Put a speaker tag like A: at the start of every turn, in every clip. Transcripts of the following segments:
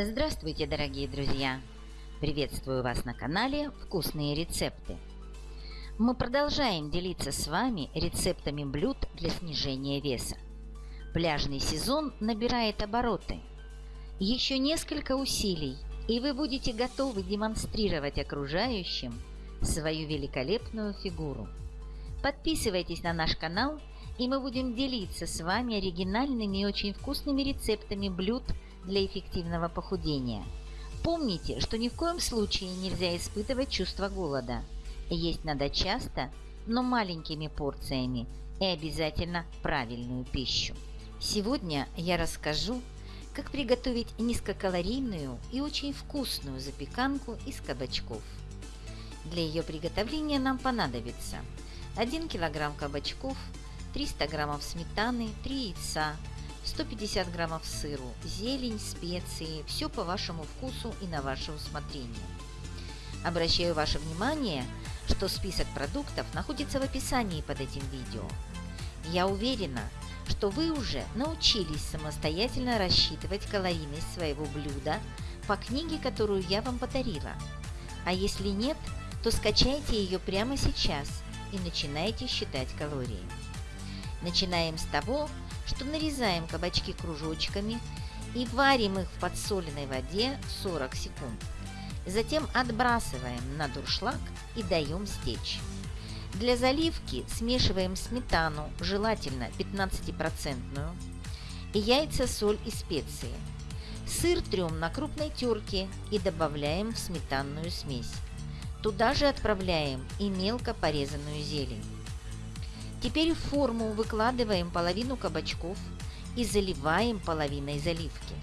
A: Здравствуйте, дорогие друзья! Приветствую вас на канале «Вкусные рецепты». Мы продолжаем делиться с вами рецептами блюд для снижения веса. Пляжный сезон набирает обороты. Еще несколько усилий, и вы будете готовы демонстрировать окружающим свою великолепную фигуру. Подписывайтесь на наш канал, и мы будем делиться с вами оригинальными и очень вкусными рецептами блюд для эффективного похудения. Помните, что ни в коем случае нельзя испытывать чувство голода. Есть надо часто, но маленькими порциями и обязательно правильную пищу. Сегодня я расскажу, как приготовить низкокалорийную и очень вкусную запеканку из кабачков. Для ее приготовления нам понадобится 1 кг кабачков, 300 г сметаны, 3 яйца, 150 граммов сыру, зелень, специи, все по вашему вкусу и на ваше усмотрение. Обращаю ваше внимание, что список продуктов находится в описании под этим видео. Я уверена, что вы уже научились самостоятельно рассчитывать калорийность своего блюда по книге, которую я вам подарила. А если нет, то скачайте ее прямо сейчас и начинайте считать калории. Начинаем с того, что нарезаем кабачки кружочками и варим их в подсоленной воде 40 секунд. Затем отбрасываем на дуршлаг и даем стечь. Для заливки смешиваем сметану, желательно 15%, и яйца, соль и специи. Сыр трем на крупной терке и добавляем в сметанную смесь. Туда же отправляем и мелко порезанную зелень. Теперь в форму выкладываем половину кабачков и заливаем половиной заливки.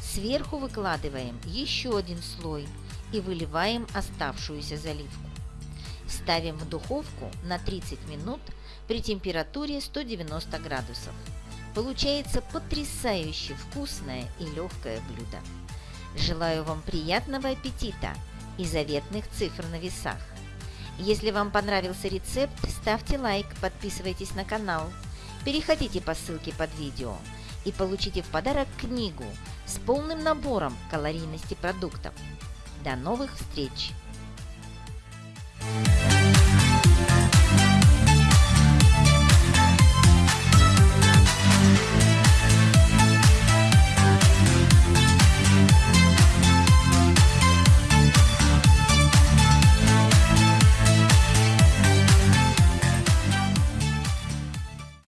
A: Сверху выкладываем еще один слой и выливаем оставшуюся заливку. Ставим в духовку на 30 минут при температуре 190 градусов. Получается потрясающе вкусное и легкое блюдо. Желаю вам приятного аппетита и заветных цифр на весах. Если вам понравился рецепт, ставьте лайк, подписывайтесь на канал, переходите по ссылке под видео и получите в подарок книгу с полным набором калорийности продуктов. До новых встреч!